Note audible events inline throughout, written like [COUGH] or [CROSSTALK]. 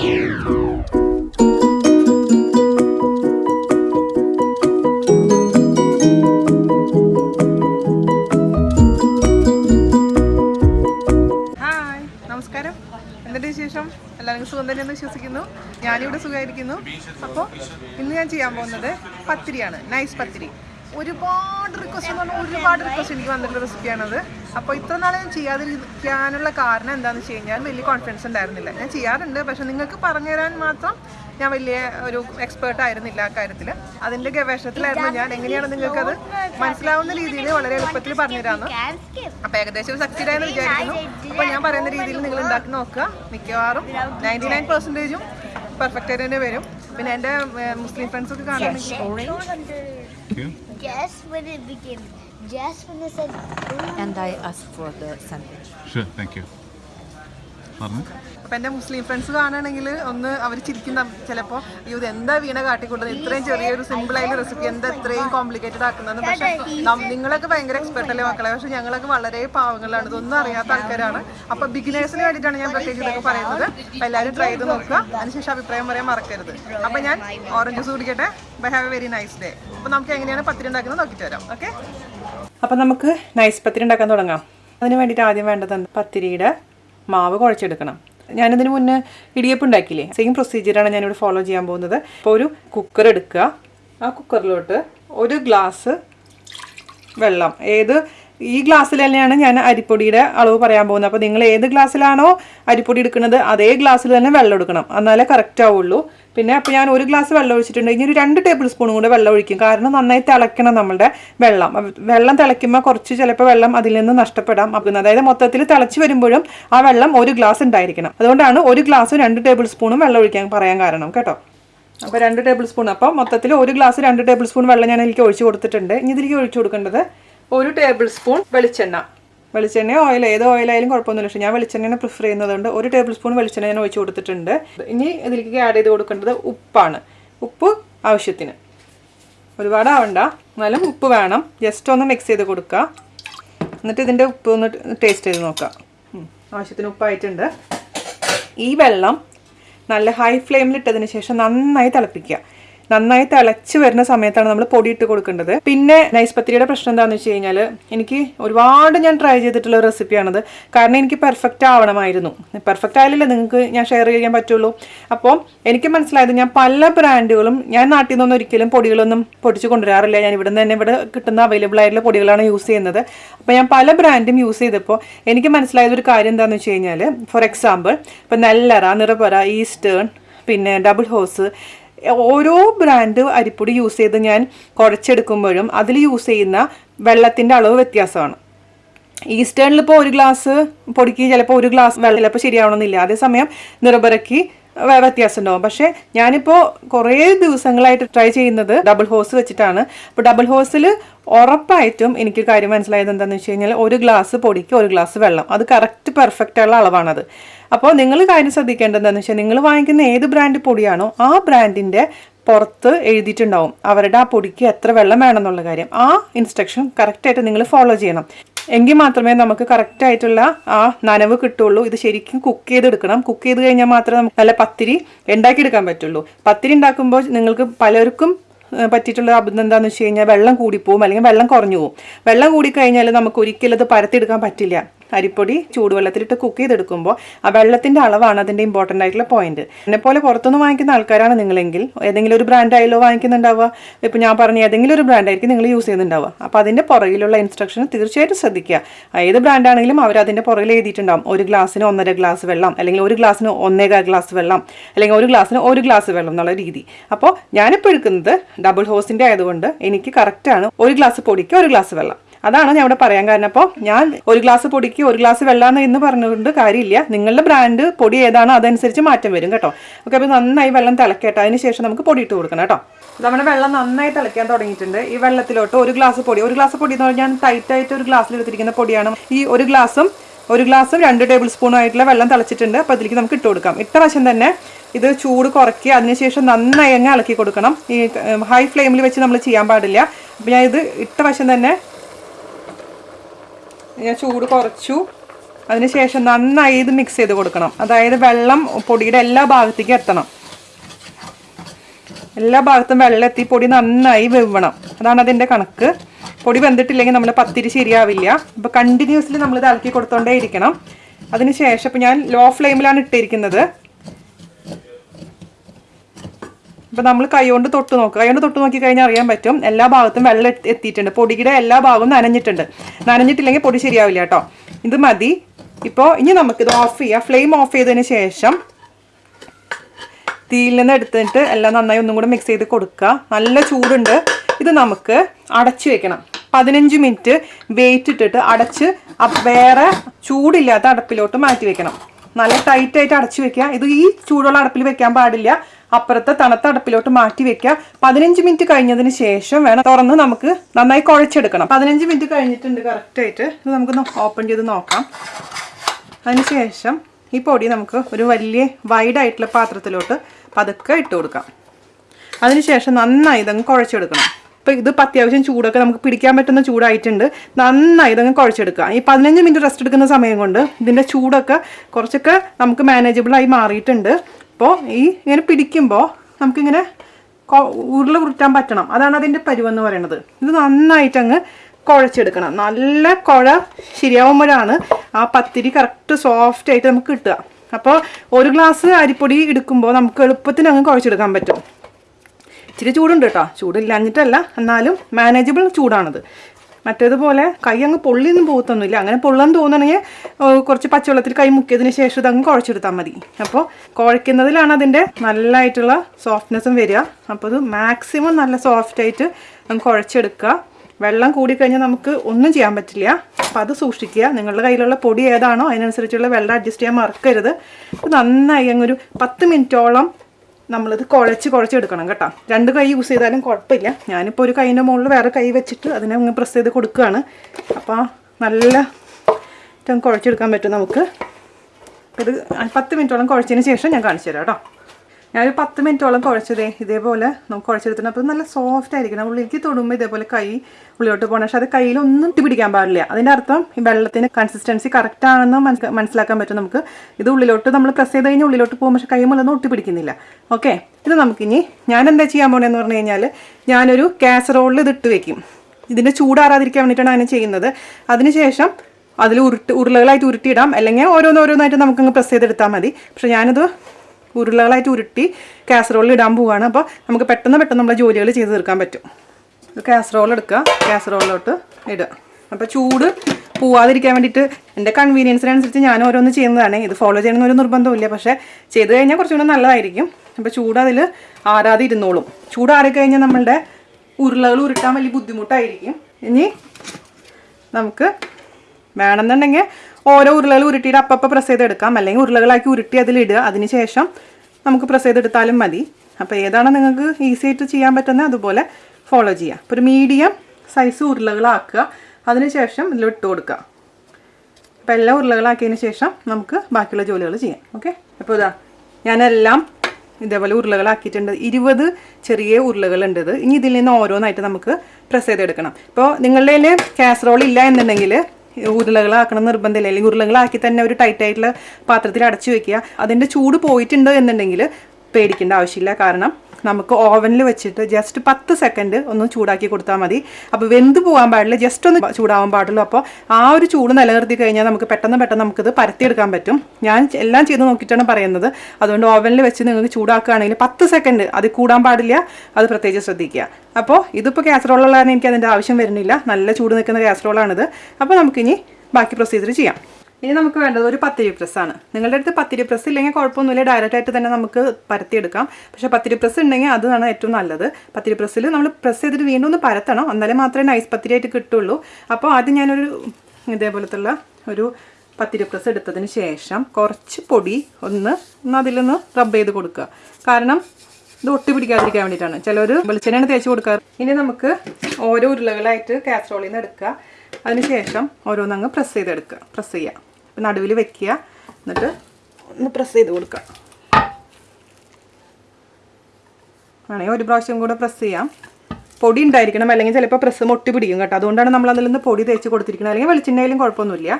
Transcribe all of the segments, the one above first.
Hi നമസ്കാരം. എന്തുണ്ട് വിശേഷം? എല്ലാവർക്കും സുഖം തന്നെയെന്ന് വിശ്വസിക്കുന്നു. ഞാനിവിടെ സുഖമായിരിക്കുന്നു. അപ്പോൾ ഇന്ന് ഞാൻ ചെയ്യാൻ പോകുന്നത് പത്തിരിയാണ്. നൈസ് പത്തിരി. ഒരുപാട് റിക്വസ്റ്റ് എന്ന് പറഞ്ഞാൽ ഒരുപാട് റിക്വസ്റ്റ് എനിക്ക് വന്നിട്ടുള്ള റെസിപ്പിയാണത് അപ്പോൾ ഇത്ര നാളെ ഞാൻ ചെയ്യാതിരിക്കാനുള്ള കാരണം എന്താണെന്ന് വെച്ച് കഴിഞ്ഞാൽ വലിയ കോൺഫിഡൻസ് ഉണ്ടായിരുന്നില്ല. ഞാൻ ചെയ്യാറുണ്ട് പക്ഷെ നിങ്ങൾക്ക് പറഞ്ഞു തരാൻ മാത്രം ഞാൻ വലിയ ഒരു എക്സ്പേർട്ട് ആയിരുന്നില്ല ആ കാര്യത്തിൽ അതിന്റെ ഗവേഷണത്തിലായിരുന്നു ഞാൻ. എങ്ങനെയാണ് നിങ്ങൾക്കത് മനസ്സിലാവുന്ന രീതിയിൽ വളരെ എളുപ്പത്തിൽ പറഞ്ഞുതരാമെന്ന് അപ്പോൾ ഏകദേശം സക്സീഡ് ആയെന്ന് വിചാരിക്കുന്നു. അപ്പോൾ ഞാൻ പറയുന്ന രീതിയിൽ നിങ്ങൾ ഉണ്ടാക്കി നോക്കുക. മിക്കവാറും നയന്റി നയൻ പെർസെന്റേജും പെർഫെക്റ്റ് ആയിട്ട് തന്നെ വരും. പിന്നെ എന്റെ മുസ്ലിം ഫ്രണ്ട്സ് ഒക്കെ And I asked for the sandwich. Sure, thank you. പറഞ്ഞു അപ്പൊ എന്റെ മുസ്ലിം ഫ്രണ്ട്സ് കാണുകയാണെങ്കിൽ ഒന്ന് അവർ ചിരിക്കുന്ന ചിലപ്പോൾ അയ്യോ ഇത് എന്താ വീണ കാട്ടിക്കൊണ്ടത്? ഇത്രയും ചെറിയൊരു സിമ്പിൾ റെസിപ്പി എന്താ ഇത്രയും കോംപ്ലിക്കേറ്റഡ് ആക്കുന്നതെന്ന്? പക്ഷേ നിങ്ങളൊക്കെ ഭയങ്കര എക്സ്പെർട്ട് അല്ലേ മക്കളെ? പക്ഷെ ഞങ്ങളൊക്കെ വളരെ പാവങ്ങളാണ്. ഇതൊന്നും അറിയാത്ത ആൾക്കാരാണ്. അപ്പൊ ബിഗിനേഴ്സിന് വേണ്ടിയിട്ടാണ് ഞാൻ പ്രത്യേകിച്ച് ഇതൊക്കെ പറയുന്നത്. എല്ലാവരും ട്രൈ ചെയ്ത് നോക്കുക. അതിനുശേഷം അഭിപ്രായം പറയാൻ മറക്കരുത്. അപ്പൊ ഞാൻ ഓറഞ്ച് ജ്യൂസ് കുടിക്കട്ടെ? Bye have a very nice day അപ്പോൾ നമുക്ക് എങ്ങനെയാണ് പത്തിരി ഉണ്ടാക്കുന്നത് നോക്കിയിട്ട് വരാം. ഓക്കെ അപ്പൊ നമുക്ക് നൈസ് പത്തിരി ഉണ്ടാക്കാൻ തുടങ്ങാം. അതിന് വേണ്ടിയിട്ട് ആദ്യം വേണ്ടത്? പത്തിരിയുടെ മാവ് കുഴച്ചെടുക്കണം. ഞാനിതിന് മുന്നേ ഇടിയപ്പം ഉണ്ടാക്കിയില്ലേ? സെയിം പ്രൊസീജിയറാണ് ഞാനിവിടെ ഫോളോ ചെയ്യാൻ പോകുന്നത്. അപ്പോൾ ഒരു കുക്കർ എടുക്കുക. ആ കുക്കറിലോട്ട് ഒരു ഗ്ലാസ് വെള്ളം. ഏത് ഈ ഗ്ലാസ്സിൽ തന്നെയാണ് ഞാൻ അരിപ്പൊടിയുടെ അളവ് പറയാൻ പോകുന്നത്. അപ്പോൾ നിങ്ങൾ ഏത് ഗ്ലാസ്സിലാണോ അരിപ്പൊടി എടുക്കുന്നത് അതേ ഗ്ലാസ്സിൽ തന്നെ വെള്ളം എടുക്കണം. എന്നാലേ കറക്റ്റ് ആവുള്ളൂ. പിന്നെ അപ്പോൾ ഞാൻ ഒരു ഗ്ലാസ് വെള്ളം ഒഴിച്ചിട്ടുണ്ട്. ഇനി ഒരു രണ്ട് ടേബിൾ സ്പൂണും കൂടെ വെള്ളം ഒഴിക്കും. കാരണം നന്നായി തിളയ്ക്കണം നമ്മുടെ വെള്ളം. വെള്ളം തിളയ്ക്കുമ്പോൾ കുറച്ച് ചിലപ്പോൾ വെള്ളം അതിൽ നിന്ന് നഷ്ടപ്പെടാം. അപ്പം അതായത് മൊത്തത്തിൽ തിളച്ച് വരുമ്പോഴും ആ വെള്ളം ഒരു ഗ്ലാസ് ഉണ്ടായിരിക്കണം. അതുകൊണ്ടാണ് ഒരു ഗ്ലാസ് രണ്ട് ടേബിൾ സ്പൂണും വെള്ളം ഒഴിക്കാൻ പറയാൻ കാരണം കേട്ടോ. അപ്പോൾ രണ്ട് ടേബിൾ സ്പൂൺ. അപ്പോൾ മൊത്തത്തിൽ ഒരു ഗ്ലാസ് രണ്ട് ടേബിൾ സ്പൂൺ വെള്ളം ഞാൻ എനിക്ക് ഒഴിച്ച് കൊടുത്തിട്ടുണ്ട്. ഇനി ഇതിലേക്ക് ഒഴിച്ചു കൊടുക്കേണ്ടത് ഒരു ടേബിൾ സ്പൂൺ വെളിച്ചെണ്ണ. വെളിച്ചെണ്ണയോ ഓയിൽ ഏത് ഓയിലായാലും കുഴപ്പമൊന്നുമില്ല. പക്ഷേ ഞാൻ വെളിച്ചെണ്ണ പ്രിഫർ ചെയ്യുന്നതുകൊണ്ട് ഒരു ടേബിൾ സ്പൂൺ വെളിച്ചെണ്ണ ഞാൻ ഒഴിച്ച് കൊടുത്തിട്ടുണ്ട്. ഇനി ഇതിലേക്ക് ആഡ് ചെയ്ത് കൊടുക്കേണ്ടത് ഉപ്പാണ്. ഉപ്പ് ആവശ്യത്തിന്. ഒരുപാട് ആവണ്ട എന്നാലും ഉപ്പ് വേണം. ജസ്റ്റ് ഒന്ന് മിക്സ് ചെയ്ത് കൊടുക്കുക എന്നിട്ട് ഇതിന്റെ ഉപ്പ് ഒന്ന് ടേസ്റ്റ് ചെയ്ത് നോക്കാം. ആവശ്യത്തിന് ഉപ്പായിട്ടുണ്ട്. ഈ വെള്ളം നല്ല ഹൈ ഫ്ലെയിമിലിട്ടതിന് ശേഷം നന്നായി തിളപ്പിക്കുക നന്നായി തിളച്ച് വരുന്ന സമയത്താണ് നമ്മൾ പൊടി ഇട്ട് കൊടുക്കേണ്ടത്. പിന്നെ നൈസ് പത്തിരിയുടെ പ്രശ്നം എന്താണെന്ന് വെച്ച് കഴിഞ്ഞാൽ എനിക്ക് ഒരുപാട് ഞാൻ ട്രൈ ചെയ്തിട്ടുള്ള റെസിപ്പിയാണത് കാരണം എനിക്ക് പെർഫെക്റ്റ് ആവണമായിരുന്നു. പെർഫെക്റ്റ് ആയാലല്ലേ നിങ്ങൾക്ക് ഞാൻ ഷെയർ ചെയ്യാൻ പറ്റുള്ളൂ. അപ്പോൾ എനിക്ക് മനസ്സിലായത് ഞാൻ പല ബ്രാൻഡുകളും ഞാൻ നാട്ടിൽ നിന്നൊന്നും ഒരിക്കലും പൊടികളൊന്നും പൊടിച്ച് കൊണ്ടുവരാറില്ല. ഞാൻ ഇവിടെ നിന്ന് തന്നെ ഇവിടെ കിട്ടുന്ന അവൈലബിൾ ആയിട്ടുള്ള പൊടികളാണ് യൂസ് ചെയ്യുന്നത്. അപ്പോൾ ഞാൻ പല ബ്രാൻഡും യൂസ് ചെയ്തപ്പോൾ എനിക്ക് മനസ്സിലായത് ഒരു കാര്യം എന്താണെന്ന് വെച്ച് കഴിഞ്ഞാൽ ഫോർ എക്സാമ്പിൾ ഇപ്പം നെല്ലറ നിറപറ ഈസ്റ്റേൺ പിന്നെ ഡബിൾ ഹോസ് ഓരോ ബ്രാൻഡ് അരിപ്പൊടി യൂസ് ചെയ്ത് ഞാൻ കുറച്ചെടുക്കുമ്പോഴും അതിൽ യൂസ് ചെയ്യുന്ന വെള്ളത്തിന്റെ അളവ് വ്യത്യാസമാണ്. ഈസ്റ്റേണിൽ ഇപ്പോൾ ഒരു ഗ്ലാസ് പൊടിക്ക് ചിലപ്പോൾ ഒരു ഗ്ലാസ് വെള്ളം ചിലപ്പോൾ ശരിയാവണമെന്നില്ല. അതേസമയം നിറബറയ്ക്ക് വ- വ്യത്യാസം ഉണ്ടാവും. പക്ഷേ ഞാനിപ്പോൾ കുറേ ദിവസങ്ങളായിട്ട് ട്രൈ ചെയ്യുന്നത് ഡബിൾ ഹോസ് വെച്ചിട്ടാണ്. അപ്പോൾ ഡബിൾ ഹോസിൽ ഉറപ്പായിട്ടും എനിക്ക് കാര്യം മനസ്സിലായത് എന്താണെന്ന് വെച്ച് കഴിഞ്ഞാൽ ഒരു ഗ്ലാസ് പൊടിക്ക് ഒരു ഗ്ലാസ് വെള്ളം. അത് കറക്റ്റ് പെർഫെക്റ്റ് ഉള്ള അളവാണത്. അപ്പോൾ നിങ്ങൾ കാര്യം ശ്രദ്ധിക്കേണ്ടത് എന്താണെന്ന് വെച്ചാൽ നിങ്ങൾ വാങ്ങിക്കുന്ന ഏത് ബ്രാൻഡ് പൊടിയാണോ ആ ബ്രാൻഡിന്റെ പുറത്ത് എഴുതിയിട്ടുണ്ടാവും. അവരുടെ ആ പൊടിക്ക് എത്ര വെള്ളം വേണമെന്നുള്ള കാര്യം. ആ ഇൻസ്ട്രക്ഷൻ കറക്റ്റായിട്ട് നിങ്ങൾ ഫോളോ ചെയ്യണം. എങ്കിൽ മാത്രമേ നമുക്ക് കറക്റ്റ് ആയിട്ടുള്ള ആ നനവ് കിട്ടുള്ളൂ. ഇത് ശരിക്കും കുക്ക് ചെയ്തെടുക്കണം. കുക്ക് ചെയ്ത് കഴിഞ്ഞാൽ മാത്രമേ നമുക്ക് നല്ല പത്തിരി ഉണ്ടാക്കിയെടുക്കാൻ പറ്റുള്ളൂ. പത്തിരി ഉണ്ടാക്കുമ്പോൾ നിങ്ങൾക്ക് പലർക്കും പറ്റിയിട്ടുള്ള അബദ്ധം എന്താണെന്ന് വെച്ച് കഴിഞ്ഞാൽ വെള്ളം കൂടിപ്പോവും അല്ലെങ്കിൽ വെള്ളം കുറഞ്ഞു പോവും. വെള്ളം കൂടിക്കഴിഞ്ഞാൽ നമുക്ക് ഒരിക്കലും അത് പരത്തിയെടുക്കാൻ പറ്റില്ല. അരിപ്പൊടി ചൂടുവെള്ളത്തിലിട്ട് കുക്ക് ചെയ്തെടുക്കുമ്പോൾ ആ വെള്ളത്തിന്റെ അളവാണ് അതിന്റെ ഇമ്പോർട്ടന്റ് ആയിട്ടുള്ള പോയിന്റ് എന്നെപ്പോലെ പുറത്തുനിന്ന് വാങ്ങിക്കുന്ന ആൾക്കാരാണ് നിങ്ങളെങ്കിൽ ഏതെങ്കിലും ഒരു ബ്രാൻഡ് ആയാലോ വാങ്ങിക്കുന്നുണ്ടാവുക. ഇപ്പോൾ ഞാൻ പറഞ്ഞ ഏതെങ്കിലും ഒരു ബ്രാൻഡ് ആയിരിക്കും നിങ്ങൾ യൂസ് ചെയ്യുന്നുണ്ടാവുക. അപ്പോൾ അതിന്റെ പുറകിലുള്ള ഇൻസ്ട്രക്ഷൻ തീർച്ചയായിട്ടും ശ്രദ്ധിക്കുക. ഏത് ബ്രാൻഡാണെങ്കിലും അവർ അതിന്റെ പുറകിൽ എഴുതിയിട്ടുണ്ടാവും. ഒരു ഗ്ലാസ്സിന് ഒന്നര ഗ്ലാസ് വെള്ളം അല്ലെങ്കിൽ ഒരു ഗ്ലാസ്സിന് ഒന്നേകാൽ ഗ്ലാസ് വെള്ളം അല്ലെങ്കിൽ ഒരു ഗ്ലാസ്സിന് ഒരു ഗ്ലാസ് വെള്ളം എന്നുള്ള രീതി. അപ്പോൾ ഞാനിപ്പോൾ എടുക്കുന്നത് ഡബിൾ ഹോസിന്റെ ആയതുകൊണ്ട് എനിക്ക് കറക്റ്റാണ് ഒരു ഗ്ലാസ് പൊടിക്ക് ഒരു ഗ്ലാസ് വെള്ളം. അതാണ് ഞാൻ ഇവിടെ പറയാൻ കാരണം. അപ്പോൾ ഞാൻ ഒരു ഗ്ലാസ് പൊടിക്ക് ഒരു ഗ്ലാസ് വെള്ളം എന്ന് പറഞ്ഞുകൊണ്ട് കാര്യമില്ല. നിങ്ങളുടെ ബ്രാൻഡ് പൊടി ഏതാണോ അതനുസരിച്ച് മാറ്റം വരും കേട്ടോ. ഓക്കെ അപ്പോൾ നന്നായി വെള്ളം തിളക്കട്ടെ. അതിന് ശേഷം നമുക്ക് പൊടി ഇട്ട് കൊടുക്കണം കേട്ടോ. നമ്മുടെ വെള്ളം നന്നായി തിളയ്ക്കാൻ തുടങ്ങിയിട്ടുണ്ട്. ഈ വെള്ളത്തിലോട്ട് ഒരു ഗ്ലാസ് പൊടി. ഒരു ഗ്ലാസ് പൊടി എന്ന് പറഞ്ഞാൽ ടൈറ്റ് ആയിട്ട് ഒരു ഗ്ലാസ്സിൽ എടുത്തിരിക്കുന്ന പൊടിയാണ്. ഈ ഒരു ഗ്ലാസും ഒരു ഗ്ലാസും രണ്ട് ടേബിൾ സ്പൂണും ആയിട്ടുള്ള വെള്ളം തിളച്ചിട്ടുണ്ട്. അപ്പോൾ അതിലേക്ക് നമുക്ക് ഇട്ട് കൊടുക്കാം. ഇട്ട വശം തന്നെ ഇത് ചൂട് കുറയ്ക്കുക അതിനുശേഷം നന്നായി അങ്ങ് ഇളക്കി കൊടുക്കണം. ഈ ഹൈ ഫ്ലെയിമിൽ വെച്ച് നമ്മൾ ചെയ്യാൻ പാടില്ല. അപ്പോൾ ഞാൻ ഇത് ഇട്ട വശം തന്നെ ഞാൻ ചൂട് കുറച്ചു. അതിനുശേഷം നന്നായി ഇത് മിക്സ് ചെയ്ത് കൊടുക്കണം. അതായത് വെള്ളം പൊടിയുടെ എല്ലാ ഭാഗത്തേക്കും എത്തണം. എല്ലാ ഭാഗത്തും വെള്ളം എത്തി പൊടി നന്നായി വെവണം അതാണ് അതിന്റെ കണക്ക്. പൊടി വെന്തിട്ടില്ലെങ്കിൽ നമ്മൾ പത്തിരി ശരിയാവില്ല. അപ്പോൾ കണ്ടിന്യൂസ്ലി നമ്മൾ ഇത് ഇളക്കി കൊടുത്തോണ്ടേ ഇരിക്കണം. അതിനുശേഷം ഇപ്പോൾ ഞാൻ ലോ ഫ്ലെയിമിലാണ് ഇട്ടിരിക്കുന്നത്. അപ്പോൾ നമ്മൾ കൈകൊണ്ട് തൊട്ട് നോക്കുക കൈകൊണ്ട് തൊട്ട് നോക്കി കഴിഞ്ഞാൽ അറിയാൻ പറ്റും എല്ലാ ഭാഗത്തും വെള്ളം എത്തി- എത്തിയിട്ടുണ്ട്. പൊടിയുടെ എല്ലാ ഭാഗവും നനഞ്ഞിട്ടുണ്ട്. നനഞ്ഞിട്ടില്ലെങ്കിൽ പൊടി ശരിയാവില്ല കേട്ടോ. ഇത് മതി. ഇപ്പോൾ ഇനി നമുക്കിത് ഓഫ് ചെയ്യാം. ഫ്ലെയിം ഓഫ് ചെയ്തതിന് ശേഷം തീയിൽ നിന്ന് എടുത്തിട്ട് എല്ലാം നന്നായി ഒന്നും കൂടെ മിക്സ് ചെയ്ത് കൊടുക്കുക. നല്ല ചൂടുണ്ട്. ഇത് നമുക്ക് അടച്ചു വെക്കണം. പതിനഞ്ച് മിനിറ്റ് വെയിറ്റ് ഇട്ടിട്ട് അടച്ച് വേറെ ചൂടില്ലാത്ത അടപ്പിലോട്ട് മാറ്റി വെക്കണം. നല്ല ടൈറ്റായിട്ട് അടച്ചു വെക്കുക. ഇത് ഈ ചൂടുള്ള അടപ്പിൽ വെക്കാൻ പാടില്ല. അപ്പുറത്തെ തണുത്ത അടപ്പിലോട്ട് മാറ്റി വെക്കുക. പതിനഞ്ച് മിനിറ്റ് കഴിഞ്ഞതിന് ശേഷം വേണം തുറന്ന് നമുക്ക് നന്നായി കുഴച്ചെടുക്കണം. പതിനഞ്ച് മിനിറ്റ് കഴിഞ്ഞിട്ടുണ്ട് കറക്റ്റായിട്ട് ഇത് നമുക്ക് ഓപ്പൺ ചെയ്ത് നോക്കാം. അതിനുശേഷം ഈ പൊടി നമുക്ക് ഒരു വലിയ വൈഡ് ആയിട്ടുള്ള പാത്രത്തിലോട്ട് പതുക്കെ ഇട്ട് കൊടുക്കാം. അതിനുശേഷം നന്നായി ഇതങ്ങ് കുഴച്ചെടുക്കണം. ഇപ്പം ഇത് അത്യാവശ്യം ചൂടൊക്കെ നമുക്ക് പിടിക്കാൻ പറ്റുന്ന ചൂടായിട്ടുണ്ട്. നന്നായി ഇതങ്ങ് കുഴച്ചെടുക്കുക. ഈ പതിനഞ്ച് മിനിറ്റ് റെസ്റ്റ് എടുക്കുന്ന സമയം കൊണ്ട് ഇതിന്റെ ചൂടൊക്കെ കുറച്ചൊക്കെ നമുക്ക് മാനേജബിളായി മാറിയിട്ടുണ്ട്. അപ്പോൾ ഈ ഇങ്ങനെ പിടിക്കുമ്പോൾ നമുക്കിങ്ങനെ ഉരുള ഉരുട്ടാൻ പറ്റണം. അതാണ് അതിന്റെ പരുവെന്ന് പറയുന്നത് ഇത് നന്നായിട്ട് അങ്ങ് കുഴച്ചെടുക്കണം. നല്ല കുഴ ശരിയാവുമ്പോഴാണ് ആ പത്തിരി കറക്റ്റ് സോഫ്റ്റ് ആയിട്ട് നമുക്ക് കിട്ടുക. അപ്പോൾ ഒരു ഗ്ലാസ് അരിപ്പൊടി എടുക്കുമ്പോൾ നമുക്ക് എളുപ്പത്തിന് അങ്ങ് കുഴച്ചെടുക്കാൻ പറ്റും. ഇച്ചിരി ചൂടുണ്ട് കേട്ടോ. ചൂടില്ലാഞ്ഞിട്ടല്ല. എന്നാലും മാനേജബിൾ ചൂടാണത്. മറ്റേതുപോലെ കൈ അങ്ങ് പൊള്ളിയൊന്നും പോകത്തൊന്നുമില്ല. അങ്ങനെ പൊള്ളാൻ തോന്നണമെങ്കിൽ കുറച്ച് പച്ചവെള്ളത്തിൽ കൈ മുക്കിയതിന് ശേഷം ഇതങ്ങ് കുഴച്ചെടുത്താൽ മതി. അപ്പോൾ കുഴയ്ക്കുന്നതിലാണ് അതിന്റെ നല്ലതായിട്ടുള്ള സോഫ്റ്റ്നെസ്സും വരിക. അപ്പോൾ ഇത് മാക്സിമം നല്ല സോഫ്റ്റ് ആയിട്ട് അങ്ങ് കുഴച്ചെടുക്കുക. വെള്ളം കൂടിക്കഴിഞ്ഞാൽ നമുക്ക് ഒന്നും ചെയ്യാൻ പറ്റില്ല. അപ്പോൾ അത് സൂക്ഷിക്കുക. നിങ്ങളുടെ കയ്യിലുള്ള പൊടി ഏതാണോ അതിനനുസരിച്ചുള്ള വെള്ളം അഡ്ജസ്റ്റ് ചെയ്യാൻ മറക്കരുത്. നന്നായി അങ്ങ് ഒരു പത്ത് മിനിറ്റോളം നമ്മളിത് കുഴച്ച് കുഴച്ചെടുക്കണം കേട്ടോ. രണ്ട് കൈ യൂസ് ചെയ്താലും കുഴപ്പമില്ല. ഞാനിപ്പോൾ ഒരു കൈന്റെ മുകളിൽ വേറെ കൈ വെച്ചിട്ട് അതിനെ അങ്ങ് പ്രസ് ചെയ്ത് കൊടുക്കുകയാണ്. അപ്പോൾ നല്ല കുഴച്ചെടുക്കാൻ പറ്റും നമുക്ക്. ഇത് പത്ത് മിനിറ്റോളം കുഴച്ചതിന് ശേഷം ഞാൻ കാണിച്ചു തരാം കേട്ടോ. ഞാനൊരു പത്ത് മിനിറ്റോളം കുഴച്ചതേ. ഇതേപോലെ നമുക്ക് കുഴച്ചെടുത്തിട്ട് അപ്പോൾ നല്ല സോഫ്റ്റ് ആയിരിക്കണം. ഉള്ളിലേക്ക് തൊടുമ്പോൾ ഇതേപോലെ കൈ ഉള്ളിലോട്ട് പോകണം. പക്ഷെ അത് കയ്യിലൊന്നും പിടിക്കാൻ പാടില്ല. അതിന്റെ അർത്ഥം ഈ വെള്ളത്തിന് കൺസിസ്റ്റൻസി കറക്റ്റ് ആണെന്ന് മനസ്സി- മനസ്സിലാക്കാൻ പറ്റും നമുക്ക്. ഇത് ഉള്ളിലോട്ട് നമ്മൾ പ്രസ് ചെയ്ത് കഴിഞ്ഞാൽ ഉള്ളിലോട്ട് പോകും. പക്ഷെ കൈ ഒട്ടി പിടിക്കുന്നില്ല. ഓക്കെ? ഇത് നമുക്കിനി ഞാൻ എന്താ ചെയ്യാൻ പോകണമെന്ന് പറഞ്ഞു കഴിഞ്ഞാൽ ഞാനൊരു കാസറോളിൽ ഇത് ഇട്ട് വെക്കും. ഇതിന്റെ ചൂടാറാതിരിക്കാൻ വേണ്ടിയിട്ടാണ് അങ്ങനെ ചെയ്യുന്നത്. അതിനുശേഷം അതിൽ ഉരുട്ട് ഉരുളകളായിട്ട് ഉരുട്ടിയിടാം. അല്ലെങ്കിൽ ഓരോന്നോരോന്നായിട്ട് നമുക്കങ്ങ് പ്രസ് ചെയ്തെടുത്താൽ മതി. പക്ഷെ ഞാനിത് ഉരുളകളായിട്ട് ഉരുട്ടി കാസറോളിൽ ഇടാൻ പോവുകയാണ് അപ്പോൾ നമുക്ക് പെട്ടെന്ന് പെട്ടെന്ന് നമ്മളെ ജോലികൾ ചെയ്ത് തീർക്കാൻ പറ്റും. കാസറോൾ എടുക്കുക. കാസറോളിലോട്ട് ഇടുക. അപ്പോൾ ചൂട് പോവാതിരിക്കാൻ വേണ്ടിയിട്ട് എന്റെ കൺവീനിയൻസിനനുസരിച്ച് ഞാൻ ഓരോന്ന് ചെയ്യുന്നതാണ്. ഇത് ഫോളോ ചെയ്യണമെന്ന് ഒരു നിർബന്ധമില്ല പക്ഷേ ചെയ്ത് കഴിഞ്ഞാൽ കുറച്ചുകൂടെ നല്ലതായിരിക്കും. അപ്പോൾ ചൂട് അതിൽ ആരാതെ ഇരുന്നോളും ചൂടാറി കഴിഞ്ഞാൽ നമ്മളുടെ ഉരുളകൾ ഉരുട്ടാൻ വലിയ ബുദ്ധിമുട്ടായിരിക്കും. ഇനി നമുക്ക് വേണമെന്നുണ്ടെങ്കിൽ ഓരോ ഉരുളകൾ ഉരുട്ടിയിട്ട് അപ്പപ്പോൾ പ്രസ് ചെയ്തെടുക്കാം. അല്ലെങ്കിൽ ഉരുളകളാക്കി ഉരുട്ടി അതിലിടുക. അതിനുശേഷം നമുക്ക് പ്രസ് ചെയ്തെടുത്താലും മതി. അപ്പോൾ ഏതാണ് നിങ്ങൾക്ക് ഈസി ആയിട്ട് ചെയ്യാൻ പറ്റുന്നത്? അതുപോലെ ഫോളോ ചെയ്യുക. അപ്പോൾ ഒരു മീഡിയം സൈസ് ഉരുളകളാക്കുക. അതിനുശേഷം ഇട്ട് കൊടുക്കുക. അപ്പോൾ എല്ലാ ഉരുളകളാക്കിയതിന് ശേഷം നമുക്ക് ബാക്കിയുള്ള ജോലികൾ ചെയ്യാം. ഓക്കെ അപ്പോൾ ഇതാ ഞാനെല്ലാം ഇതേപോലെ ഉരുളകളാക്കിയിട്ടുണ്ട്. ഇരുപത് ചെറിയ ഉരുളകളുണ്ട് ഇനി ഇതിൽ നിന്ന് ഓരോന്നായിട്ട് നമുക്ക് പ്രസ് ചെയ്തെടുക്കണം. ഇപ്പോൾ നിങ്ങളുടെ കയ്യിൽ കാസറോൾ ഇല്ല എന്നുണ്ടെങ്കിൽ ഉരുളകളാക്കണം നിർബന്ധമില്ല. അല്ലെങ്കിൽ ഉരുളകളാക്കി തന്നെ ഒരു ടൈറ്റ് ആയിട്ടുള്ള പാത്രത്തിൽ അടച്ചു വെക്കുക. അതിന്റെ ചൂട് പോയിട്ടുണ്ട് എന്നുണ്ടെങ്കിൽ പേടിക്കേണ്ട ആവശ്യമില്ല. കാരണം നമുക്ക് ഓവനിൽ വെച്ചിട്ട് ജസ്റ്റ് പത്ത് സെക്കൻഡ് ഒന്ന് ചൂടാക്കി കൊടുത്താൽ മതി. അപ്പോൾ വെന്ത് പോകാൻ പാടില്ല. ജസ്റ്റ് ഒന്ന് ചൂടാവാൻ പാടുള്ളൂ. അപ്പോൾ ആ ഒരു ചൂട് നിലനിർത്തി കഴിഞ്ഞാൽ നമുക്ക് പെട്ടെന്ന് പെട്ടെന്ന് നമുക്കിത് പരത്തിയെടുക്കാൻ പറ്റും. ഞാൻ എല്ലാം ചെയ്ത് നോക്കിയിട്ടാണ് പറയുന്നത്. അതുകൊണ്ട് ഓവനിൽ വെച്ച് നിങ്ങൾക്ക് ചൂടാക്കുകയാണെങ്കിൽ പത്ത് സെക്കൻഡ് അത് കൂടാൻ പാടില്ല. അത് പ്രത്യേകിച്ച് ശ്രദ്ധിക്കുക. അപ്പോൾ ഇതിപ്പോൾ കാസറോളുള്ളതാണ് എനിക്ക് അതിന്റെ ആവശ്യം വരുന്നില്ല. നല്ല ചൂട് നിൽക്കുന്ന കാസറോളാണിത് അപ്പോൾ നമുക്കിനി ബാക്കി പ്രൊസീജിയർ ചെയ്യാം. ഇനി നമുക്ക് വേണ്ടത് ഒരു പത്തിരി പ്രസ്സാണ് നിങ്ങളുടെ അടുത്ത് പത്തിരി പ്രസ് ഇല്ലെങ്കിൽ കുഴപ്പമൊന്നുമില്ല. ഡയറക്റ്റ് ആയിട്ട് തന്നെ നമുക്ക് പരത്തിയെടുക്കാം. പക്ഷെ പത്തിരി പ്രസ് ഉണ്ടെങ്കിൽ അതാണ് ഏറ്റവും നല്ലത്. പത്തിരി പ്രസ്സിൽ നമ്മൾ പ്രസ് ചെയ്തിട്ട് വീണ്ടും ഒന്ന് പരത്തണം. എന്നാലേ മാത്രമേ നൈസ് പത്തിരി ആയിട്ട് കിട്ടുള്ളൂ. അപ്പോൾ ആദ്യം ഞാനൊരു ഇതേപോലത്തുള്ള ഒരു പത്തിരി പ്രസ് എടുത്തതിന് ശേഷം കുറച്ച് പൊടി ഒന്ന് ഒന്ന് അതിലൊന്ന് റബ്ബ് ചെയ്ത് കൊടുക്കുക. കാരണം ഇത് ഒട്ടി പിടിക്കാതിരിക്കാൻ വേണ്ടിയിട്ടാണ്. ചിലർ വെളിച്ചെണ്ണയാണ് തേച്ച് കൊടുക്കാറ്. ഇനി നമുക്ക് ഓരോ ഉരുളകളായിട്ട് കാസറോളിൽ നിന്ന് എടുക്കുക. അതിനുശേഷം ഓരോന്നങ്ങ് പ്രസ് ചെയ്തെടുക്കുക. പ്രസ് അപ്പം നടുവിൽ വെക്കുക. എന്നിട്ട് ഒന്ന് പ്രസ് ചെയ്ത് കൊടുക്കുക ആണെങ്കിൽ ഒരു പ്രാവശ്യം കൂടെ പ്രസ് ചെയ്യാം. പൊടി ഉണ്ടായിരിക്കണം. അല്ലെങ്കിൽ ചിലപ്പോൾ പ്രസ് മുട്ടി പിടിക്കും കേട്ടോ. അതുകൊണ്ടാണ് നമ്മൾ അതിൽ നിന്ന് പൊടി തേച്ച് കൊടുത്തിരിക്കുന്നത്. അല്ലെങ്കിൽ വെളിച്ചെണ്ണയിലും കുഴപ്പമൊന്നുമില്ല.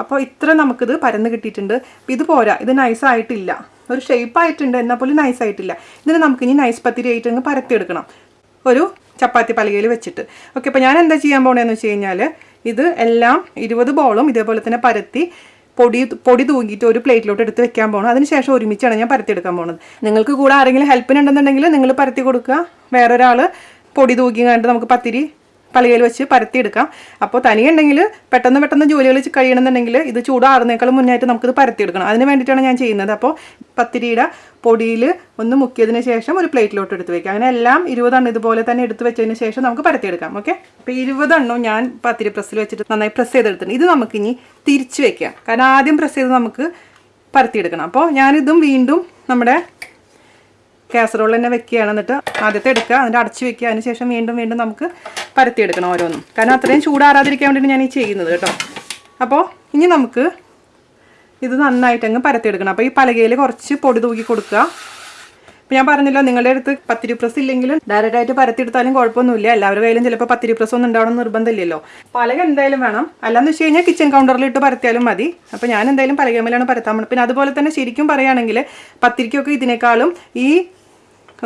അപ്പോൾ ഇത്ര നമുക്കിത് പരന്ന് കിട്ടിയിട്ടുണ്ട്. ഇത് പോരാ. ഇത് നൈസ് ആയിട്ടില്ല. ഒരു ഷേപ്പ് ആയിട്ടുണ്ട് എന്നാൽ പോലും നൈസ് ആയിട്ടില്ല. ഇതിന് നമുക്കിനി നൈസ് പത്തിരി ആയിട്ട് അങ്ങ് പരത്തിയെടുക്കണം. ഒരു ചപ്പാത്തി പലകയിൽ വെച്ചിട്ട്. ഓക്കെ അപ്പോൾ ഞാൻ എന്താ ചെയ്യാൻ പോകണേന്ന് വെച്ച് കഴിഞ്ഞാൽ ഇത് എല്ലാം ഇരുപത് ബോളും ഇതേപോലെ തന്നെ പരത്തി പൊടി പൊടി തൂങ്ങിയിട്ട് ഒരു പ്ലേറ്റിലോട്ട് എടുത്ത് വെക്കാൻ പോകണം അതിനുശേഷം ഒരുമിച്ചാണ് ഞാൻ പരത്തിയെടുക്കാൻ പോകുന്നത് നിങ്ങൾക്ക് കൂടെ ആരെങ്കിലും ഹെൽപ്പിനുണ്ടെന്നുണ്ടെങ്കിൽ നിങ്ങൾ പരത്തി കൊടുക്കുക. വേറൊരാൾ പൊടി തൂക്കി കണ്ട് നമുക്ക് പത്തിരി പലകയിൽ വെച്ച് പരത്തിയെടുക്കാം. അപ്പോൾ തനിയുണ്ടെങ്കിൽ പെട്ടെന്ന് പെട്ടെന്ന് ജോലികൾ കഴിയണമെന്നുണ്ടെങ്കിൽ ഇത് ചൂടാറുന്നേക്കാളും മുന്നായിട്ട് നമുക്കിത് പരത്തിയെടുക്കണം. അതിന് വേണ്ടിയിട്ടാണ് ഞാൻ ചെയ്യുന്നത്. അപ്പോൾ പത്തിരിയുടെ പൊടിയിൽ ഒന്ന് മുക്കിയതിന് ശേഷം ഒരു പ്ലേറ്റിലോട്ട് എടുത്ത് വെക്കാം അങ്ങനെ എല്ലാം ഇരുപതെണ്ണം ഇതുപോലെ തന്നെ എടുത്ത് വെച്ചതിന് ശേഷം നമുക്ക് പരത്തിയെടുക്കാം. ഓക്കെ? അപ്പോൾ ഇരുപതെണ്ണം ഞാൻ പത്തിരി പ്രസ്സിൽ വെച്ചിട്ട് നന്നായി പ്രസ് ചെയ്തെടുത്തിട്ടുണ്ട്. ഇത് നമുക്കിനി തിരിച്ച് വെക്കാം. കാരണം ആദ്യം പ്രസ് ചെയ്ത് നമുക്ക് പരത്തിയെടുക്കണം. അപ്പോൾ ഞാനിതും വീണ്ടും നമ്മുടെ കാസറോൾ തന്നെ വെക്കുകയാണ്. എന്നിട്ട് ആദ്യത്തെ എടുക്കുക. അതിന്റെ അടച്ച് വെക്കുക. അതിന് ശേഷം വീണ്ടും വീണ്ടും നമുക്ക് പരത്തിയെടുക്കണം ഓരോന്നും. കാരണം അത്രയും ചൂടാറാതിരിക്കാൻ വേണ്ടിയിട്ട് ഞാൻ ഈ ചെയ്യുന്നത് കേട്ടോ. അപ്പോൾ ഇനി നമുക്ക് ഇത് നന്നായിട്ട് അങ്ങ് പരത്തിയെടുക്കണം. അപ്പോൾ ഈ പലകയിൽ കുറച്ച് പൊടി തൂക്കി കൊടുക്കുക. ഇപ്പം ഞാൻ പറഞ്ഞല്ലോ നിങ്ങളുടെ അടുത്ത് പത്തിരി പ്രസ് ഇല്ലെങ്കിലും ഡയറക്റ്റ് ആയിട്ട് പരത്തിയെടുത്താലും കുഴപ്പമൊന്നുമില്ല. എല്ലാവരുടെ കയ്യിലും ചിലപ്പോൾ പത്തിരി പ്രസ് ഒന്നും ഉണ്ടാവണം നിർബന്ധമില്ലല്ലോ. പലക എന്തായാലും വേണം. അല്ലാന്ന് വെച്ച് കഴിഞ്ഞാൽ കിച്ചൺ കൗണ്ടറിൽ ഇട്ട് പരത്തിയാലും മതി. അപ്പോൾ ഞാൻ എന്തായാലും പലകമേലാണ് പരത്താൻ പിന്നെ അതുപോലെ തന്നെ ശരിക്കും പറയുകയാണെങ്കിൽ പത്തിരിക്കൊക്കെ ഇതിനേക്കാളും ഈ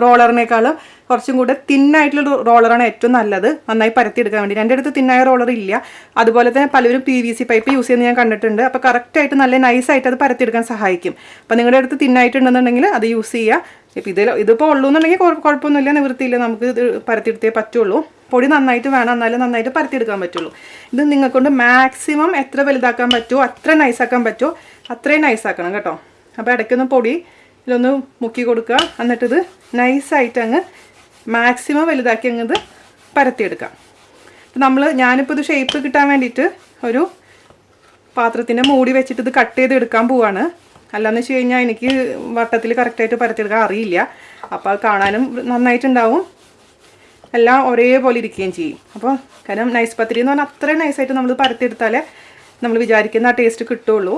റോളറിനേക്കാളും കുറച്ചും കൂടെ തിന്നായിട്ടുള്ള റോളറാണ് ഏറ്റവും നല്ലത്. നന്നായി പരത്തിയെടുക്കാൻ വേണ്ടി. എന്റെ അടുത്ത് തിന്നായ റോളർ ഇല്ല. അതുപോലെ തന്നെ പലരും P V C pipe use ചെയ്യുന്നത് ഞാൻ കണ്ടിട്ടുണ്ട്. അപ്പോൾ കറക്റ്റായിട്ട് നല്ല നൈസായിട്ട് അത് പരത്തിയെടുക്കാൻ സഹായിക്കും. അപ്പോൾ നിങ്ങളുടെ അടുത്ത് തിന്നായിട്ടുണ്ടെന്നുണ്ടെങ്കിൽ അത് യൂസ് ചെയ്യുക ഇപ്പം ഇതിൽ ഇതിപ്പോൾ ഉള്ളൂ എന്നുണ്ടെങ്കിൽ കുഴപ്പമൊന്നുമില്ല. നിവൃത്തിയില്ല. നമുക്ക് ഇത് പരത്തിയെടുത്തേ പറ്റുള്ളൂ. പൊടി നന്നായിട്ട് വേണം. എന്നാലും നന്നായിട്ട് പരത്തിയെടുക്കാൻ പറ്റുള്ളൂ. ഇത് നിങ്ങൾക്കൊണ്ട് മാക്സിമം എത്ര വലുതാക്കാൻ പറ്റുമോ? അത്ര നൈസാക്കാൻ പറ്റുമോ? അത്രയും നൈസാക്കണം കേട്ടോ. അപ്പോൾ ഇടയ്ക്കൊന്ന് പൊടി ഇതിലൊന്ന് മുക്കി കൊടുക്കുക. എന്നിട്ടിത് നൈസായിട്ട് അങ്ങ് മാക്സിമം വലുതാക്കി അങ്ങ് ഇത് പരത്തിയെടുക്കാം. അപ്പം നമ്മൾ ഞാനിപ്പോൾ ഇത് ഷേപ്പ് കിട്ടാൻ വേണ്ടിയിട്ട് ഒരു പാത്രത്തിന്റെ മൂടി വെച്ചിട്ട് ഇത് കട്ട് ചെയ്ത് എടുക്കാൻ പോവാണ്. അല്ലാന്ന് വെച്ച് കഴിഞ്ഞാൽ എനിക്ക് വട്ടത്തിൽ കറക്റ്റായിട്ട് പരത്തിയെടുക്കാൻ അറിയില്ല. അപ്പോൾ അത് കാണാനും നന്നായിട്ടുണ്ടാവും. എല്ലാം ഒരേപോലെ ഇരിക്കുകയും ചെയ്യും. അപ്പോൾ കാരണം നൈസ് പത്തിരി എന്ന് പറഞ്ഞാൽ അത്രയും നൈസായിട്ട് നമ്മൾ പരത്തിയെടുത്താലേ നമ്മൾ വിചാരിക്കുന്ന ആ ടേസ്റ്റ് കിട്ടുള്ളൂ.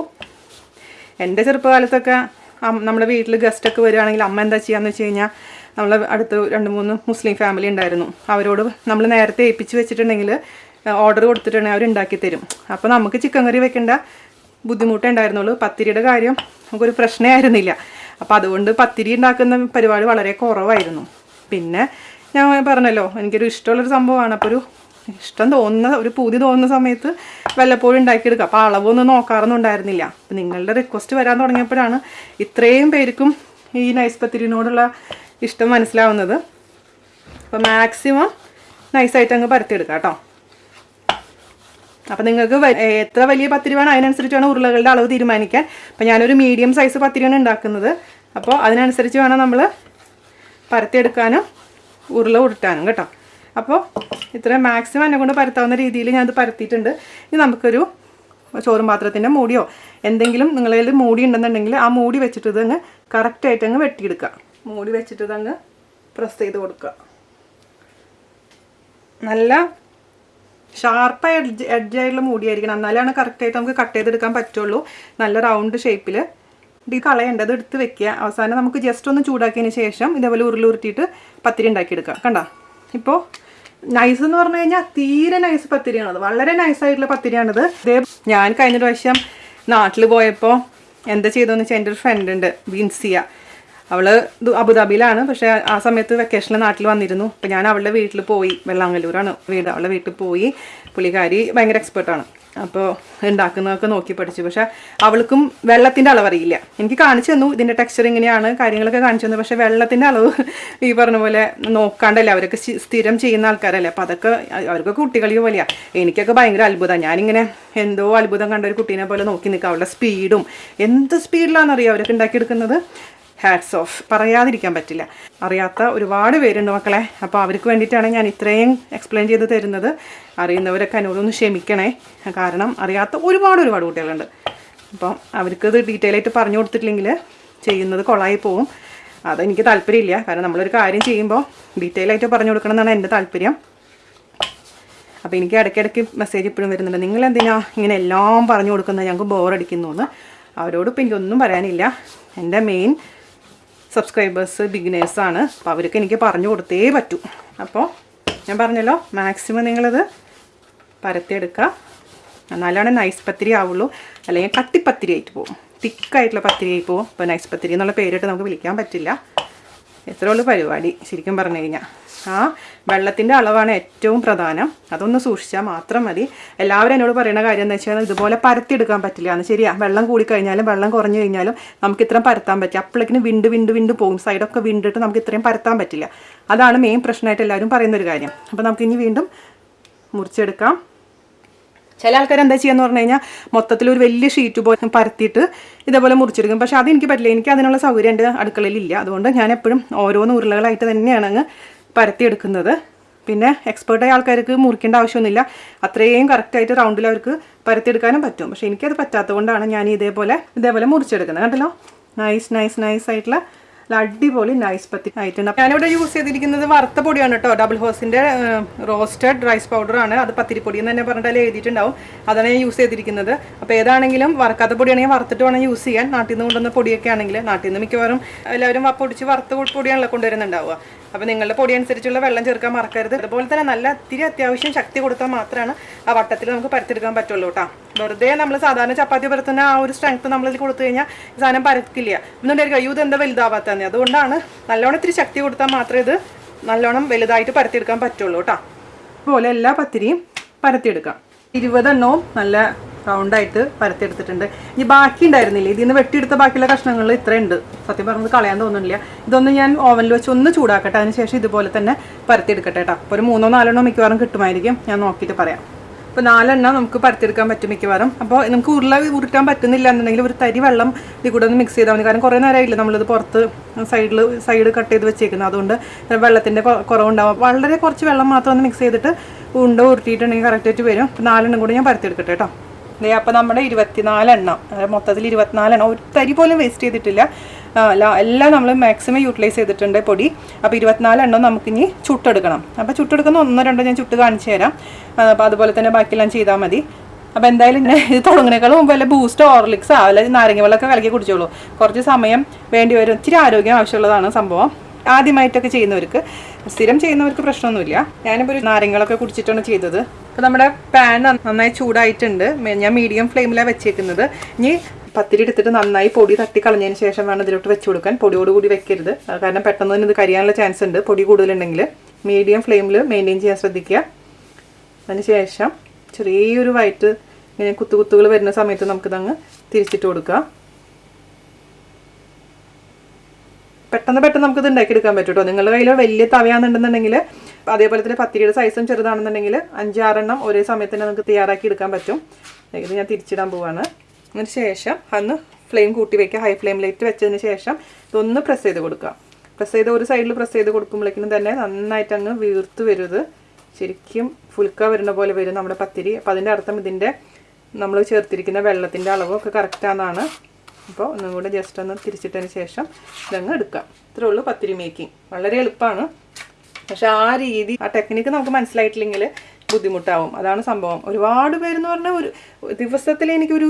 എന്റെ ചെറുപ്പകാലത്തൊക്കെ നമ്മുടെ വീട്ടിൽ ഗസ്റ്റൊക്കെ വരികയാണെങ്കിൽ അമ്മ എന്താ ചെയ്യാന്ന് വെച്ച് കഴിഞ്ഞാൽ നമ്മളെ അടുത്ത് രണ്ട് മൂന്ന് മുസ്ലിം ഫാമിലി ഉണ്ടായിരുന്നു. അവരോട് നമ്മൾ നേരത്തെ ഏൽപ്പിച്ച് വെച്ചിട്ടുണ്ടെങ്കിൽ ഓർഡർ കൊടുത്തിട്ടുണ്ടെങ്കിൽ അവർ ഉണ്ടാക്കി തരും. അപ്പോൾ നമുക്ക് ചിക്കൻ കറി വെക്കേണ്ട ബുദ്ധിമുട്ടേ ഉണ്ടായിരുന്നുള്ളൂ. പത്തിരിയുടെ കാര്യം നമുക്കൊരു പ്രശ്നമേ ആയിരുന്നില്ല. അപ്പോൾ അതുകൊണ്ട് പത്തിരി ഉണ്ടാക്കുന്ന പരിപാടി വളരെ കുറവായിരുന്നു. പിന്നെ ഞാൻ പറഞ്ഞല്ലോ എനിക്കൊരു ഇഷ്ടമുള്ളൊരു സംഭവമാണ്. അപ്പോൾ ഒരു ഇഷ്ടം തോന്നുന്ന ഒരു പൂതി തോന്നുന്ന സമയത്ത് വല്ലപ്പോഴും ഉണ്ടാക്കിയെടുക്കുക അപ്പോൾ അളവൊന്നും നോക്കാറൊന്നും ഉണ്ടായിരുന്നില്ല. അപ്പം നിങ്ങളുടെ റിക്വസ്റ്റ് വരാൻ തുടങ്ങിയപ്പോഴാണ് ഇത്രയും പേർക്കും ഈ നൈസ് പത്തിരിനോടുള്ള ഇഷ്ടം മനസ്സിലാവുന്നത്. അപ്പോൾ മാക്സിമം നൈസായിട്ട് അങ്ങ് പരത്തിയെടുക്കാം കേട്ടോ. അപ്പം നിങ്ങൾക്ക് എത്ര വലിയ പത്തിരി വേണം അതിനനുസരിച്ചാണ് ഉരുളകളുടെ അളവ് തീരുമാനിക്കാൻ. അപ്പം ഞാനൊരു മീഡിയം സൈസ് പത്തിരിയാണ് ഉണ്ടാക്കുന്നത്. അപ്പോൾ അതിനനുസരിച്ച് വേണം നമ്മൾ പരത്തിയെടുക്കാനും ഉരുള ഉരുട്ടാനും കേട്ടോ. അപ്പോൾ ഇത്രയും മാക്സിമം എന്നെ കൊണ്ട് പരത്താവുന്ന രീതിയിൽ ഞാനത് പരത്തിയിട്ടുണ്ട്. ഇനി നമുക്കൊരു ചോറും പാത്രത്തിന്റെ മൂടിയോ എന്തെങ്കിലും നിങ്ങളതിൽ മൂടി ഉണ്ടെന്നുണ്ടെങ്കിൽ ആ മൂടി വെച്ചിട്ട് ഇതങ്ങ് കറക്റ്റായിട്ട് അങ്ങ് വെട്ടിയെടുക്കുക. മൂടി വെച്ചിട്ട് ഇതങ്ങ് പ്രസ് ചെയ്ത് കൊടുക്കുക. നല്ല ഷാർപ്പായ എഡ്ജ് എഡ്ജായിട്ടുള്ള മൂടിയായിരിക്കണം. എന്നാലാണ് കറക്റ്റായിട്ട് നമുക്ക് കട്ട് ചെയ്തെടുക്കാൻ പറ്റുള്ളൂ. നല്ല റൗണ്ട് ഷേപ്പിൽ ഇത് കളയേണ്ടത് എടുത്ത് വെക്കുക. അവസാനം നമുക്ക് ജസ്റ്റ് ഒന്ന് ചൂടാക്കിയതിന് ശേഷം ഇതേപോലെ ഉരുളുരുട്ടിയിട്ട് പത്തിരി ഉണ്ടാക്കിയെടുക്കുക. കണ്ടോ? ഇപ്പോൾ നൈസ് എന്ന് പറഞ്ഞു കഴിഞ്ഞാൽ തീരെ നൈസ് പത്തിരിയാണത്. വളരെ നൈസായിട്ടുള്ള പത്തിരിയാണിത്. ഇതേ ഞാൻ കഴിഞ്ഞ പ്രാവശ്യം നാട്ടിൽ പോയപ്പോൾ എന്താ ചെയ്തതെന്ന് വെച്ചാൽ എന്റെ ഒരു ഫ്രണ്ട് ഉണ്ട് ബിൻസിയ അവൾ അബുദാബിയിലാണ്. പക്ഷെ ആ സമയത്ത് വെക്കേഷനിൽ നാട്ടിൽ വന്നിരുന്നു. അപ്പം ഞാൻ അവളുടെ വീട്ടിൽ പോയി. വെള്ളാങ്ങല്ലൂരാണ് വീട്. അവളുടെ വീട്ടിൽ പോയി. പുള്ളിക്കാരി ഭയങ്കര എക്സ്പെർട്ടാണ് അപ്പോൾ ഉണ്ടാക്കുന്നതൊക്കെ നോക്കി പഠിച്ചു. പക്ഷേ അവൾക്കും വെള്ളത്തിന്റെ അളവ് അറിയില്ല എനിക്ക് കാണിച്ചു തന്നു. ഇതിന്റെ ടെക്സ്ചർ ഇങ്ങനെയാണ്. കാര്യങ്ങളൊക്കെ കാണിച്ചു തന്നു. പക്ഷേ വെള്ളത്തിന്റെ അളവ് [LAUGHS] ഈ പറഞ്ഞ പോലെ നോക്കാണ്ടല്ലേ? അവരൊക്കെ സ്ഥിരം ചെയ്യുന്ന ആൾക്കാരല്ലേ? അപ്പോൾ അതൊക്കെ അവർക്കൊക്കെ കുട്ടികളി പോലെയാണ് എനിക്കൊക്കെ ഭയങ്കര അത്ഭുതമാണ് ഞാനിങ്ങനെ എന്തോ അത്ഭുതം കണ്ട ഒരു കുട്ടീനെ പോലെ നോക്കി നിൽക്കുക അവളുടെ സ്പീഡും എന്ത് സ്പീഡിലാണെന്നറിയാം അവരൊക്കെ ഉണ്ടാക്കിയെടുക്കുന്നത്? ഹാറ്റ്സ് ഓഫ് പറയാതിരിക്കാൻ പറ്റില്ല. അറിയാത്ത ഒരുപാട് പേരുണ്ട് മക്കളെ. അപ്പോൾ അവർക്ക് വേണ്ടിയിട്ടാണ് ഞാൻ ഇത്രയും എക്സ്പ്ലെയിൻ ചെയ്ത് തരുന്നത്. അറിയുന്നവരൊക്കെ എന്നോടൊന്ന് ക്ഷമിക്കണേ. കാരണം അറിയാത്ത ഒരുപാട് ഒരുപാട് കുട്ടികളുണ്ട്. അപ്പം അവർക്കത് ഡീറ്റെയിൽ ആയിട്ട് പറഞ്ഞു കൊടുത്തിട്ടില്ലെങ്കിൽ ചെയ്യുന്നത് കൊളായി പോവും. അതെനിക്ക് താല്പര്യമില്ല. കാരണം നമ്മളൊരു കാര്യം ചെയ്യുമ്പോൾ ഡീറ്റെയിൽ ആയിട്ട് പറഞ്ഞു കൊടുക്കണം എന്നാണ് എന്റെ താല്പര്യം. അപ്പോൾ എനിക്ക് ഇടയ്ക്കിടയ്ക്ക് മെസ്സേജ് ഇപ്പോഴും വരുന്നുണ്ട്. നിങ്ങൾ എന്തിനാ ഇങ്ങനെ എല്ലാം പറഞ്ഞു കൊടുക്കുന്നത്? ഞങ്ങൾക്ക് ബോറടിക്കുന്നു എന്ന്. അവരോട് എനിക്കൊന്നും പറയാനില്ല. എന്റെ മെയിൻ സബ്സ്ക്രൈബേഴ്സ് ബിഗിനേഴ്സാണ് അപ്പോൾ അവർക്ക് എനിക്ക് പറഞ്ഞു കൊടുത്തേ പറ്റൂ. അപ്പോൾ ഞാൻ പറഞ്ഞല്ലോ മാക്സിമം നിങ്ങളത് പരത്തിയെടുക്കുക. എന്നാലാണ് നൈസ് പത്തിരി ആവുള്ളൂ. അല്ലെങ്കിൽ കട്ടിപ്പത്തിരി ആയിട്ട് പോകും തിക്കായിട്ടുള്ള പത്തിരി ആയി പോകും അപ്പോൾ നൈസ് പത്തിരി എന്നുള്ള പേരിട്ട് നമുക്ക് വിളിക്കാൻ പറ്റില്ല. എത്ര ഉള്ളൂ പരിപാടി ശരിക്കും പറഞ്ഞു കഴിഞ്ഞാൽ ആ വെള്ളത്തിന്റെ അളവാണ് ഏറ്റവും പ്രധാനം. അതൊന്ന് സൂക്ഷിച്ചാൽ മാത്രം മതി. എല്ലാവരും എന്നോട് പറയുന്ന കാര്യം എന്ന് വെച്ചാൽ ഇതുപോലെ പരത്തിയെടുക്കാൻ പറ്റില്ല. എന്ന് ശരിയാ. വെള്ളം കൂടി കഴിഞ്ഞാലും വെള്ളം കുറഞ്ഞു കഴിഞ്ഞാലും നമുക്ക് ഇത്രയും പരത്താൻ പറ്റില്ല. അപ്പോഴേക്കിനും വിണ്ട് വിണ്ട് വിണ്ട് പോകും സൈഡൊക്കെ വിണ്ടിട്ട് നമുക്ക് ഇത്രയും പരത്താൻ പറ്റില്ല. അതാണ് മെയിൻ പ്രശ്നമായിട്ട് എല്ലാവരും പറയുന്നൊരു കാര്യം. അപ്പോൾ നമുക്ക് ഇനി വീണ്ടും മുറിച്ചെടുക്കാം. ചില ആൾക്കാർ എന്താ ചെയ്യാന്ന് പറഞ്ഞു കഴിഞ്ഞാൽ മൊത്തത്തിൽ ഒരു വലിയ ഷീറ്റ് പോലെ പരത്തിയിട്ട് ഇതേപോലെ മുറിച്ചെടുക്കും. പക്ഷെ അതെനിക്ക് പറ്റില്ല. എനിക്ക് അതിനുള്ള സൗകര്യം എന്റെ അടുക്കളയിലില്ല. അതുകൊണ്ട് ഞാൻ എപ്പോഴും ഓരോന്ന് ഉരുളകളായിട്ട് തന്നെയാണ് അങ്ങ് പരത്തിയെടുക്കുന്നത്. പിന്നെ എക്സ്പേർട്ടായ ആൾക്കാർക്ക് മുറിക്കേണ്ട ആവശ്യമൊന്നുമില്ല. അത്രയും കറക്റ്റായിട്ട് റൗണ്ടിൽ അവർക്ക് പരത്തിയെടുക്കാനും പറ്റും. പക്ഷേ എനിക്കത് പറ്റാത്തത് കൊണ്ടാണ് ഞാൻ ഇതേപോലെ ഇതേപോലെ മുറിച്ചെടുക്കുന്നത്. കണ്ടല്ലോ? നൈസ് നൈസ് നൈസ് ആയിട്ടുള്ള അടിപൊളി നൈസ് പത്തി ആയിട്ടുണ്ട്. ഞാനിവിടെ യൂസ് ചെയ്തിരിക്കുന്നത് വറുത്ത പൊടിയാണ് കേട്ടോ. ഡബിൾ ഹോസിന്റെ റോസ്റ്റഡ് റൈസ് പൗഡറാണ് അത് പത്തിരിപ്പൊടി എന്ന് തന്നെ പറഞ്ഞിട്ട് അതിൽ എഴുതിയിട്ടുണ്ടാവും. അതാണ് ഞാൻ യൂസ് ചെയ്തിരിക്കുന്നത്. അപ്പോൾ ഏതാണെങ്കിലും വറുക്കാത്ത പൊടിയാണെങ്കിൽ വറുത്തിട്ട് വേണം യൂസ് ചെയ്യാൻ. നാട്ടിൽ നിന്ന് കൊണ്ടുവന്ന പൊടിയൊക്കെ ആണെങ്കിൽ നാട്ടിൽ നിന്ന് മിക്കവാറും എല്ലാവരും പൊടിച്ച് വറുത്ത പൊടിയാണല്ലോ കൊണ്ടുവരുന്നുണ്ടാവുക. അപ്പോൾ നിങ്ങളുടെ പൊടി അനുസരിച്ചുള്ള വെള്ളം ചേർക്കാൻ മറക്കരുത്. അതുപോലെ തന്നെ നല്ല അത്തിരി അത്യാവശ്യം ശക്തി കൊടുത്താൽ മാത്രമാണ് ആ വട്ടത്തിൽ നമുക്ക് പരത്തെടുക്കാൻ പറ്റുള്ളൂ കേട്ടോ. വെറുതെ നമ്മൾ സാധാരണ ചപ്പാത്തി പരത്തുന്ന ആ ഒരു സ്ട്രെങ്ത് നമ്മളിൽ കൊടുത്തു കഴിഞ്ഞാൽ സാധനം പരക്കില്ല എന്നുണ്ടെങ്കിൽ അയ്യോ ഇതെന്താ വലുതാവാത്തന്നെ അതുകൊണ്ടാണ് നല്ലോണം ഇത്തിരി ശക്തി കൊടുത്താൽ മാത്രമേ ഇത് നല്ലോണം വലുതായിട്ട് പരത്തിയെടുക്കാൻ പറ്റുള്ളൂ കേട്ടോ. അതുപോലെ എല്ലാ പത്തിരിയും പരത്തിയെടുക്കാം. ഇരുപതെണ്ണവും നല്ല റൗണ്ടായിട്ട് പരത്തിയെടുത്തിട്ടുണ്ട്. ഇനി ബാക്കി ഉണ്ടായിരുന്നില്ല? ഇതിൽ നിന്ന് വെട്ടിയെടുത്ത ബാക്കിയുള്ള കഷ്ണങ്ങൾ ഇത്രയുണ്ട്. സത്യം പറഞ്ഞത് കളയാൻ തോന്നുന്നില്ല. ഇതൊന്ന് ഞാൻ ഓവനിൽ വെച്ച് ഒന്ന് ചൂടാക്കട്ടെ. അതിന് ശേഷം ഇതുപോലെ തന്നെ പരത്തിയെടുക്കട്ടെ കേട്ടോ അപ്പോൾ ഒരു മൂന്നോ നാലെണ്ണോ മിക്കവാറും കിട്ടുമായിരിക്കും. ഞാൻ നോക്കിയിട്ട് പറയാം. അപ്പോൾ നാലെണ്ണം നമുക്ക് പരത്തിയെടുക്കാൻ പറ്റും മിക്കവാറും. അപ്പോൾ നമുക്ക് ഉരുള ഉരുട്ടാൻ പറ്റുന്നില്ല എന്നുണ്ടെങ്കിൽ ഒരു തരി വെള്ളം ഇതിൽ കൂടെ ഒന്ന് മിക്സ് ചെയ്താൽ മതി. കാരണം കുറേ നേരമായില്ല നമ്മളിത് പുറത്ത് സൈഡിൽ സൈഡ് കട്ട് ചെയ്ത് വെച്ചേക്കുന്നത്. അതുകൊണ്ട് വെള്ളത്തിന്റെ കുറവുണ്ടാവും. വളരെ കുറച്ച് വെള്ളം മാത്രം ഒന്ന് മിക്സ് ചെയ്തിട്ട് ഉണ്ട ഉരുട്ടിയിട്ടുണ്ടെങ്കിൽ കറക്റ്റായിട്ട് വരും. നാലെണ്ണം കൂടെ ഞാൻ പരത്തിയെടുക്കട്ടെ കേട്ടോ അപ്പോൾ നമ്മുടെ അതായത് മൊത്തത്തിൽ ഇരുപത്തിനാലെണ്ണം. ഒരു തരി പോലും വേസ്റ്റ് ചെയ്തിട്ടില്ല. എല്ലാം നമ്മൾ മാക്സിമം യൂട്ടിലൈസ് ചെയ്തിട്ടുണ്ട് പൊടി. അപ്പോൾ ഇരുപത്തിനാലെണ്ണം നമുക്കിനി ചുട്ടെടുക്കണം. അപ്പോൾ ചുട്ടെടുക്കുന്ന ഒന്നോ രണ്ടോ ഞാൻ ചുട്ട് കാണിച്ചു തരാം. അപ്പോൾ അതുപോലെ തന്നെ ബാക്കിയെല്ലാം ചെയ്താൽ മതി. അപ്പോൾ എന്തായാലും ഇത് തുടങ്ങുന്നേക്കാളും മുമ്പ് വല്ല ബൂസ്റ്റ് ഓർലിക്സ് അല്ലെങ്കിൽ നാരങ്ങ വെള്ളമൊക്കെ കലക്കി കുടിച്ചോളൂ. കുറച്ച് സമയം വേണ്ടി വരും. ഇച്ചിരി ആരോഗ്യം ആവശ്യമുള്ളതാണ് സംഭവം. ആദ്യമായിട്ടൊക്കെ ചെയ്യുന്നവർക്ക്. സ്ഥിരം ചെയ്യുന്നവർക്ക് പ്രശ്നമൊന്നുമില്ല. ഞാനിപ്പോൾ ഒരു നാരങ്ങളൊക്കെ കുടിച്ചിട്ടാണ് ചെയ്തത്. അപ്പോൾ നമ്മുടെ പാൻ നന്നായി ചൂടായിട്ടുണ്ട്. ഞാൻ മീഡിയം ഫ്ലെയിമിലാണ് വെച്ചേക്കുന്നത്. ഇനി പത്തിരി എടുത്തിട്ട് നന്നായി പൊടി തട്ടി കളഞ്ഞതിന് ശേഷം വേണം ഇതിലോട്ട് വെച്ച് കൊടുക്കാൻ. പൊടിയോട് കൂടി വെക്കരുത്. കാരണം പെട്ടെന്ന് തന്നെ ഇത് കരിയാനുള്ള ചാൻസ് ഉണ്ട്. പൊടി കൂടുതലുണ്ടെങ്കിൽ മീഡിയം ഫ്ലെയിമിൽ മെയിന്റെയിൻ ചെയ്യാൻ ശ്രദ്ധിക്കുക. അതിന് ശേഷം ചെറിയൊരു വയറ്റ് ഇങ്ങനെ കുത്തുകുത്തുകൾ വരുന്ന സമയത്ത് നമുക്കിതങ്ങ് തിരിച്ചിട്ട് കൊടുക്കുക പെട്ടെന്ന് പെട്ടെന്ന് നമുക്കിത് ഉണ്ടാക്കിയെടുക്കാൻ പറ്റും കേട്ടോ നിങ്ങളുടെ കയ്യിൽ വലിയ തവയാണെന്നുണ്ടെന്നുണ്ടെങ്കിൽ അതേപോലെ തന്നെ പത്തിരിയുടെ സൈസും ചെറുതാണെന്നുണ്ടെങ്കിൽ അഞ്ചാറെണ്ണം ഒരേ സമയത്ത് തന്നെ നമുക്ക് തയ്യാറാക്കി എടുക്കാൻ പറ്റും. ഇത് ഞാൻ തിരിച്ചിടാൻ പോവാണ്. അതിന് ശേഷം അന്ന് ഫ്ലെയിം കൂട്ടി വയ്ക്കുക ഹൈ ഫ്ലെയിമിലേക്ക് വെച്ചതിന് ശേഷം ഇതൊന്ന് പ്രസ് ചെയ്ത് കൊടുക്കുക. പ്രസ് ചെയ്ത് ഒരു സൈഡിൽ പ്രസ് ചെയ്ത് കൊടുക്കുമ്പോഴേക്കും തന്നെ നന്നായിട്ട് അങ്ങ് വീർത്ത് വരുത്. ശരിക്കും ഫുൽക്ക വരുന്ന പോലെ വരും നമ്മുടെ പത്തിരി. അപ്പോൾ അതിന്റെ അർത്ഥം ഇതിന്റെ നമ്മൾ ചേർത്തിരിക്കുന്ന വെള്ളത്തിന്റെ അളവൊക്കെ കറക്റ്റാണെന്നാണ് അപ്പോൾ ഒന്നും കൂടെ ജസ്റ്റ് ഒന്ന് തിരിച്ചിട്ടതിന് ശേഷം ഇതങ്ങ് എടുക്കാം. ഇത്രേ ഉള്ളൂ പത്തിരി മേക്കിംഗ് വളരെ എളുപ്പമാണ്. പക്ഷെ ആ രീതി ആ ടെക്നിക്ക് നമുക്ക് മനസ്സിലായിട്ടില്ലെങ്കിൽ ബുദ്ധിമുട്ടാവും. അതാണ് സംഭവം. ഒരുപാട് പേരെന്ന് പറഞ്ഞാൽ ഒരു ദിവസത്തിൽ എനിക്കൊരു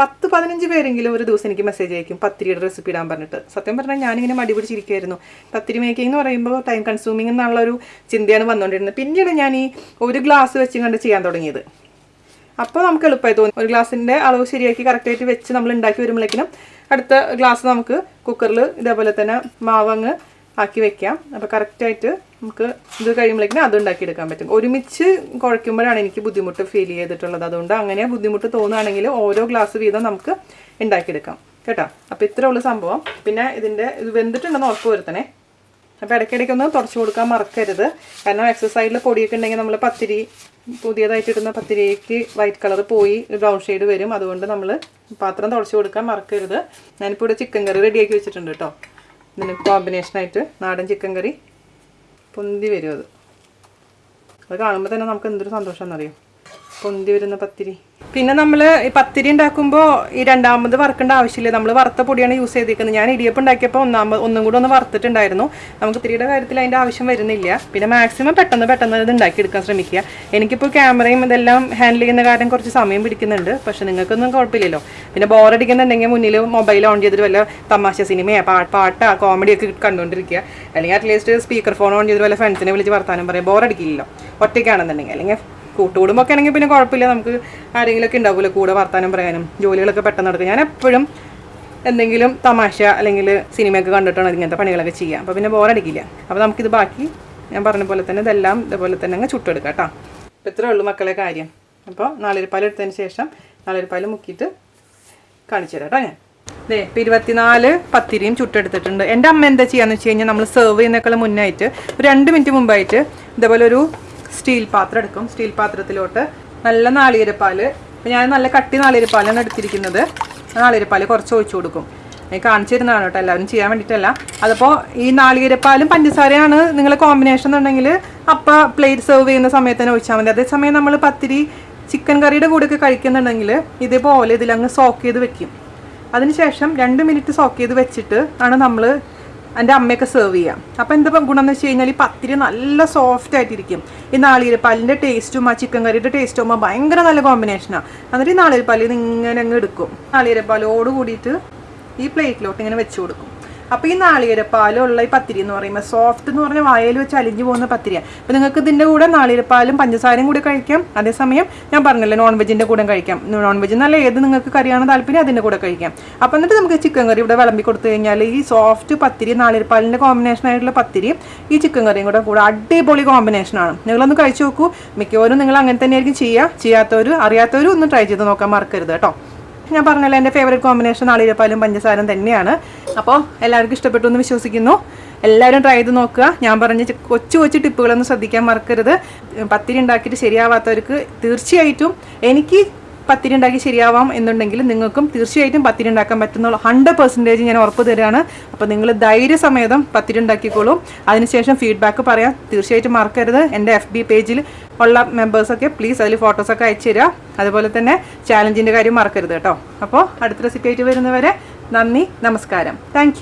പത്ത് പതിനഞ്ച് പേരെങ്കിലും ഒരു ദിവസം എനിക്ക് മെസ്സേജ് അയക്കും പത്തിരിയുടെ റെസിപ്പി ഇടാൻ പറഞ്ഞിട്ട്. സത്യം പറഞ്ഞാൽ ഞാനിങ്ങനെ മടി പിടിച്ചിരിക്കുമായിരുന്നു പത്തിരി മേക്കിംഗ് എന്ന് പറയുമ്പോൾ ടൈം കൺസ്യൂമിംഗ് എന്നുള്ള ഒരു ചിന്തയാണ് വന്നുകൊണ്ടിരുന്നത്. പിന്നീട് ഞാൻ ഈ ഒരു ഗ്ലാസ് വെച്ചും കണ്ട് ചെയ്യാൻ തുടങ്ങിയത്. അപ്പോൾ നമുക്ക് എളുപ്പമായി തോന്നി. ഒരു ഗ്ലാസിന്റെ അളവ് ശരിയാക്കി കറക്റ്റായിട്ട് വെച്ച് നമ്മൾ ഉണ്ടാക്കി വരുമ്പോഴേക്കിനും അടുത്ത ഗ്ലാസ് നമുക്ക് കുക്കറിൽ ഇതേപോലെ തന്നെ മാവ് അങ്ങ് ആക്കി വെക്കാം. അപ്പോൾ കറക്റ്റായിട്ട് നമുക്ക് ഇത് കഴിയുമ്പോഴേക്കിനും അത് ഉണ്ടാക്കിയെടുക്കാൻ പറ്റും. ഒരുമിച്ച് കുഴയ്ക്കുമ്പോഴാണ് എനിക്ക് ബുദ്ധിമുട്ട് ഫീൽ ചെയ്തിട്ടുള്ളത്. അതുകൊണ്ട് അങ്ങനെ ബുദ്ധിമുട്ട് തോന്നുകയാണെങ്കിൽ ഓരോ ഗ്ലാസ് വീതം നമുക്ക് ഉണ്ടാക്കിയെടുക്കാം. കേട്ടോ? അപ്പോൾ ഇത്ര ഉള്ള സംഭവം. പിന്നെ ഇതിന്റെ ഇത് വെന്തിട്ടുണ്ടെന്ന് ഉറപ്പ് വരുത്തണേ. അപ്പോൾ ഇടയ്ക്കിടയ്ക്ക് ഒന്ന് തുടച്ചു കൊടുക്കാൻ മറക്കരുത്. കാരണം എക്സസൈസിൽ പൊടിയൊക്കെ ഉണ്ടെങ്കിൽ നമ്മൾ പത്തിരി പുതിയതായിട്ട് ഇടുന്ന പത്തിരിക്ക് വൈറ്റ് കളർ പോയി ബ്രൗൺ ഷെയ്ഡ് വരും. അതുകൊണ്ട് നമ്മൾ പാത്രം തുടച്ചു കൊടുക്കാൻ മറക്കരുത്. ഞാനിപ്പോൾ ഇവിടെ ചിക്കൻ കറി റെഡിയാക്കി വെച്ചിട്ടുണ്ട് കേട്ടോ ഇതിന് കോമ്പിനേഷനായിട്ട് നാടൻ ചിക്കൻ കറി പൊന്തി വരും അത്. അത് കാണുമ്പോൾ തന്നെ നമുക്ക് എന്തൊരു സന്തോഷം എന്നറിയും പൊന്തി വരുന്ന പത്തിരി. പിന്നെ നമ്മൾ ഈ പത്തിരി ഉണ്ടാക്കുമ്പോൾ ഈ രണ്ടാമത് വറുക്കേണ്ട ആവശ്യമില്ല. നമ്മൾ വറുത്ത പൊടിയാണ് യൂസ് ചെയ്തിരിക്കുന്നത് ഞാൻ ഇടിയപ്പം ഉണ്ടാക്കിയപ്പോൾ ഒന്നാമത് ഒന്നും കൂടെ ഒന്ന് വറുത്തിട്ടുണ്ടായിരുന്നു. നമുക്ക് ഇത്തിരിയുടെ കാര്യത്തിൽ അതിന്റെ ആവശ്യം വരുന്നില്ല. പിന്നെ മാക്സിമം പെട്ടെന്ന് പെട്ടെന്ന് ഇത് ഉണ്ടാക്കിയെടുക്കാൻ ശ്രമിക്കുക. എനിക്കിപ്പോൾ ക്യാമറയും ഇതെല്ലാം ഹാൻഡിൽ ചെയ്യുന്ന കാര്യം കുറച്ച് സമയം പിടിക്കുന്നുണ്ട്. പക്ഷെ നിങ്ങൾക്കൊന്നും കുഴപ്പമില്ലല്ലോ. പിന്നെ ബോറടിക്കുന്നുണ്ടെങ്കിൽ മുന്നിൽ മൊബൈൽ ഓൺ ചെയ്തിട്ട് വല്ല തമാശ സിനിമയോ പാട്ട് പാട്ടാ കോമഡിയൊക്കെ കണ്ടുകൊണ്ടിരിക്കുക അല്ലെങ്കിൽ അറ്റ്ലീസ്റ്റ് സ്പീക്കർ ഫോൺ ഓൺ ചെയ്തിട്ട് വല്ല ഫ്രണ്ട്സിനെ വിളിച്ച് വർത്താനം പറയാം. ബോറടിക്കില്ലല്ലോ ഒറ്റയ്ക്കാണെന്നുണ്ടെങ്കിൽ. അല്ലെങ്കിൽ കൂട്ടുകുടുംബമൊക്കെ ആണെങ്കിൽ പിന്നെ കുഴപ്പമില്ല. നമുക്ക് ആരെങ്കിലുമൊക്കെ ഉണ്ടാവില്ല കൂടെ വർത്താനം പറയാനും ജോലികളൊക്കെ പെട്ടെന്ന് നടക്കും. ഞാൻ എപ്പോഴും എന്തെങ്കിലും തമാശ അല്ലെങ്കിൽ സിനിമയൊക്കെ കണ്ടിട്ടാണ് ഇങ്ങനത്തെ പണികളൊക്കെ ചെയ്യുക. അപ്പോൾ പിന്നെ ബോറടിക്കില്ല അപ്പോൾ നമുക്കിത് ബാക്കി ഞാൻ പറഞ്ഞ പോലെ തന്നെ ഇതെല്ലാം ഇതേപോലെ തന്നെ അങ്ങ് ചുട്ടെടുക്കാം കേട്ടോ. അപ്പോൾ ഇത്രേ ഉള്ളൂ മക്കളെ കാര്യം. അപ്പോൾ നാളിരിപ്പാൽ എടുത്തതിന് ശേഷം നാളിരിപ്പാൽ മുക്കിയിട്ട് കാണിച്ചു തരാം കേട്ടോ ഞാൻ. ദേ ഇപ്പം ഇരുപത്തിനാല് പത്തിരിയും ചുട്ടെടുത്തിട്ടുണ്ട്. എന്റെ അമ്മ എന്താ ചെയ്യാന്ന് വെച്ച് കഴിഞ്ഞാൽ നമ്മൾ സെർവ് ചെയ്യുന്നേക്കാളും മുന്നായിട്ട് ഒരു രണ്ട് മിനിറ്റ് മുമ്പായിട്ട് ഇതേപോലെ ഒരു സ്റ്റീൽ പാത്രം എടുക്കും. സ്റ്റീൽ പാത്രത്തിലോട്ട് നല്ല നാളികേരപ്പാൽ ഇപ്പം ഞാൻ നല്ല കട്ടി നാളികരപ്പാലാണ് എടുത്തിരിക്കുന്നത്. നാളികരപ്പാൽ കുറച്ച് ഒഴിച്ചു കൊടുക്കും. ഞാൻ കാണിച്ചു തരുന്നതാണ് കേട്ടോ എല്ലാവരും ചെയ്യാൻ വേണ്ടിയിട്ടല്ല. അതിപ്പോൾ ഈ നാളികരപ്പാലും പഞ്ചസാരയാണ് നിങ്ങൾ കോമ്പിനേഷൻ എന്നുണ്ടെങ്കിൽ അപ്പം പ്ലേറ്റ് സെർവ് ചെയ്യുന്ന സമയത്ത് തന്നെ ഒഴിച്ചാൽ മതി. അതേസമയം നമ്മൾ പത്തിരി ചിക്കൻ കറിയുടെ കൂടെയൊക്കെ കഴിക്കുന്നുണ്ടെങ്കിൽ ഇതേപോലെ ഇതിലങ്ങ് സോക്ക് ചെയ്ത് വെക്കും. അതിനുശേഷം രണ്ട് മിനിറ്റ് സോക്ക് ചെയ്ത് വെച്ചിട്ട് ആണ് നമ്മൾ എന്റെ അമ്മയൊക്കെ സെർവ് ചെയ്യാം. അപ്പോൾ എന്താ ഗുണം എന്ന് വെച്ച് കഴിഞ്ഞാൽ ഈ പത്തിരി നല്ല സോഫ്റ്റ് ആയിട്ടിരിക്കും. ഈ നാളികേരപ്പാലിന്റെ ടേസ്റ്റും ആ ചിക്കൻ കറിയുടെ ടേസ്റ്റും ഭയങ്കര നല്ല കോമ്പിനേഷനാണ് എന്നിട്ട് ഈ നാളികേരപ്പാലിൽ നിന്ന് ഇങ്ങനെ അങ്ങ് എടുക്കും. നാളികേരപ്പാലോട് കൂടിയിട്ട് ഈ പ്ലേറ്റിലോട്ട് ഇങ്ങനെ വെച്ച് കൊടുക്കും. അപ്പോൾ ഈ നാളികേരപ്പാലുള്ള ഈ പത്തിരി എന്ന് പറയുമ്പോൾ സോഫ്റ്റ് എന്ന് പറഞ്ഞാൽ വായയിൽ വെച്ച് അലിഞ്ഞു പോകുന്ന പത്തിരിയാണ് അപ്പോൾ നിങ്ങൾക്ക് ഇതിന്റെ കൂടെ നാളികേരപ്പാലും പഞ്ചസാരയും കൂടി കഴിക്കാം. അതേസമയം ഞാൻ പറഞ്ഞല്ലോ നോൺ വെജിന്റെ കൂടെ കഴിക്കാം. നോൺ വെജ് എന്നല്ല ഏത് നിങ്ങൾക്ക് കറിയാണ് താല്പര്യം അതിന്റെ കൂടെ കഴിക്കാം. അപ്പോൾ എന്നിട്ട് നമുക്ക് ചിക്കൻ കറി ഇവിടെ വിളമ്പി കൊടുത്തു കഴിഞ്ഞാൽ ഈ സോഫ്റ്റ് പത്തിരി നാളികേരപ്പാലിന്റെ കോമ്പിനേഷൻ ആയിട്ടുള്ള പത്തിരി ഈ ചിക്കൻ കറിയും കൂടെ കൂടെ അടിപൊളി കോമ്പിനേഷനാണ് നിങ്ങളൊന്ന് കഴിച്ചു നോക്കൂ. മിക്കവരും നിങ്ങൾ അങ്ങനെ തന്നെയായിരിക്കും ചെയ്യുക ചെയ്യാത്തവർ അറിയാത്തവരും ഒന്ന് ട്രൈ ചെയ്ത് നോക്കാൻ മറക്കരുത് കേട്ടോ. ഞാൻ പറഞ്ഞല്ലോ എന്റെ ഫേവറേറ്റ് കോമ്പിനേഷൻ നാളികേരപ്പാലും പഞ്ചസാരം തന്നെയാണ്. അപ്പോൾ എല്ലാവർക്കും ഇഷ്ടപ്പെട്ടു എന്ന് വിശ്വസിക്കുന്നു. എല്ലാവരും ട്രൈ ചെയ്ത് നോക്കുക. ഞാൻ പറഞ്ഞ കൊച്ചു കൊച്ചു ടിപ്പുകളൊന്നും ശ്രദ്ധിക്കാൻ മറക്കരുത്. പത്തിരി ഉണ്ടാക്കിയിട്ട് ശരിയാവാത്തവർക്ക് തീർച്ചയായിട്ടും എനിക്ക് പത്തിരി ഉണ്ടാക്കി ശരിയാവാം എന്നുണ്ടെങ്കിൽ നിങ്ങൾക്കും തീർച്ചയായിട്ടും പത്തിരി ഉണ്ടാക്കാൻ പറ്റുന്നുള്ള ഹൺഡ്രഡ് പെർസെന്റേജ് ഞാൻ ഉറപ്പ് തരികയാണ് അപ്പോൾ നിങ്ങൾ ധൈര്യസമേതം പത്തിരി ഉണ്ടാക്കിക്കോളൂ അതിനുശേഷം ഫീഡ്ബാക്ക് പറയാം. തീർച്ചയായിട്ടും മറക്കരുത്. എന്റെ എഫ് ബി പേജിൽ ഉള്ള മെമ്പേഴ്സൊക്കെ പ്ലീസ് അതിൽ ഫോട്ടോസൊക്കെ അയച്ചു തരിക അതുപോലെ തന്നെ ചാലഞ്ചിന്റെ കാര്യം മറക്കരുത് കേട്ടോ. അപ്പോൾ അടുത്ത റെസിപ്പി ആയിട്ട് വരുന്നവരെ നന്ദി നമസ്കാരം. താങ്ക്